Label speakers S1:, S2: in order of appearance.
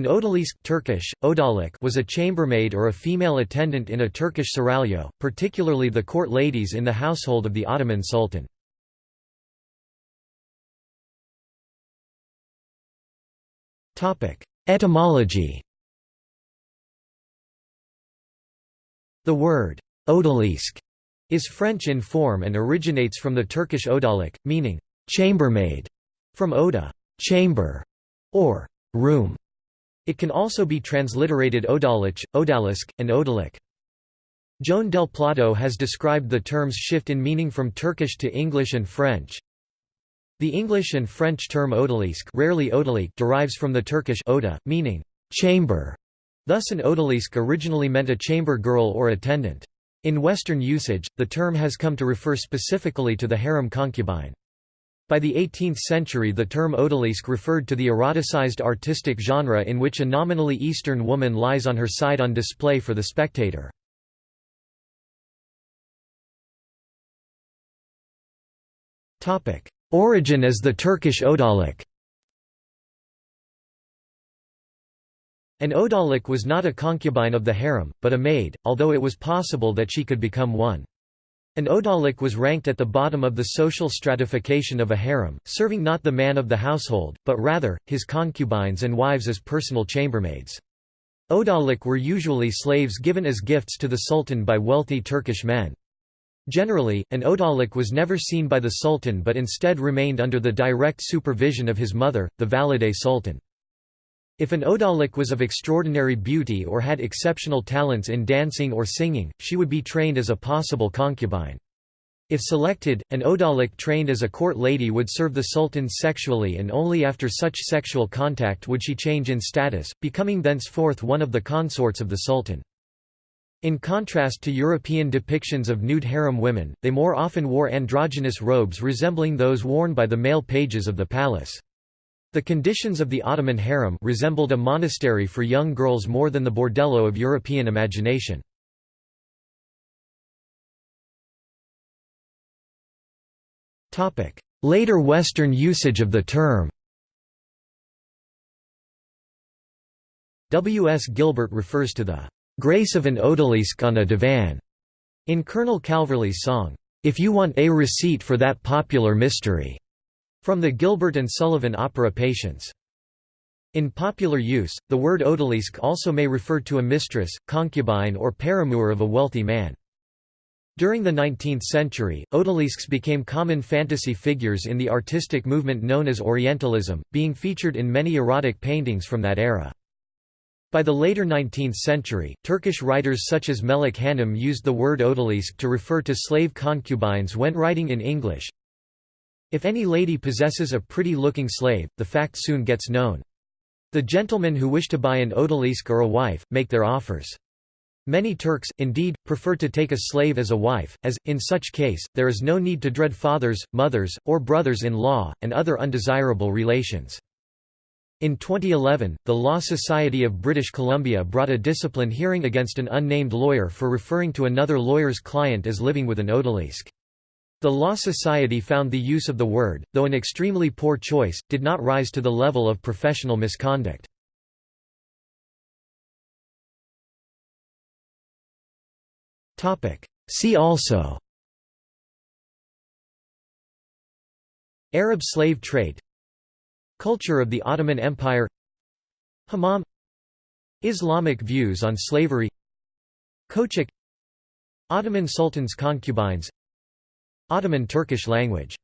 S1: An odalisque Turkish, odalik was a chambermaid or a female attendant in a Turkish seraglio, particularly the court ladies in the household of the Ottoman Sultan. Etymology The word odalisque is French in form and originates from the Turkish odalik, meaning chambermaid, from oda chamber, or room. It can also be transliterated Odalich, Odalisk, and Odalik. Joan DelPlato has described the term's shift in meaning from Turkish to English and French. The English and French term odalisque rarely odalik derives from the Turkish oda, meaning chamber. Thus an odalisque originally meant a chamber girl or attendant. In Western usage, the term has come to refer specifically to the harem concubine. By the 18th century the term odalisque referred to the eroticized artistic genre in which a nominally Eastern woman lies on her side on display for the spectator. Origin as the Turkish odalik An odalik was not a concubine of the harem, but a maid, although it was possible that she could become one. An odalik was ranked at the bottom of the social stratification of a harem, serving not the man of the household, but rather, his concubines and wives as personal chambermaids. Odalik were usually slaves given as gifts to the sultan by wealthy Turkish men. Generally, an odalik was never seen by the sultan but instead remained under the direct supervision of his mother, the valide sultan. If an odalik was of extraordinary beauty or had exceptional talents in dancing or singing, she would be trained as a possible concubine. If selected, an odalik trained as a court lady would serve the sultan sexually and only after such sexual contact would she change in status, becoming thenceforth one of the consorts of the sultan. In contrast to European depictions of nude harem women, they more often wore androgynous robes resembling those worn by the male pages of the palace. The conditions of the Ottoman harem resembled a monastery for young girls more than the bordello of European imagination. Later Western usage of the term W. S. Gilbert refers to the "...grace of an odalisque on a divan." in Colonel Calverley's song, "...if you want a receipt for that popular mystery." From the Gilbert and Sullivan opera Patience. In popular use, the word odalisque also may refer to a mistress, concubine or paramour of a wealthy man. During the 19th century, odalisques became common fantasy figures in the artistic movement known as Orientalism, being featured in many erotic paintings from that era. By the later 19th century, Turkish writers such as Melik Hanım used the word odalisque to refer to slave concubines when writing in English, if any lady possesses a pretty-looking slave, the fact soon gets known. The gentlemen who wish to buy an odalisque or a wife, make their offers. Many Turks, indeed, prefer to take a slave as a wife, as, in such case, there is no need to dread fathers, mothers, or brothers-in-law, and other undesirable relations. In 2011, the Law Society of British Columbia brought a discipline hearing against an unnamed lawyer for referring to another lawyer's client as living with an odalisque. The Law Society found the use of the word, though an extremely poor choice, did not rise to the level of professional misconduct. See also Arab slave trade Culture of the Ottoman Empire Hammam Islamic views on slavery Köçek Ottoman sultans' concubines Ottoman Turkish language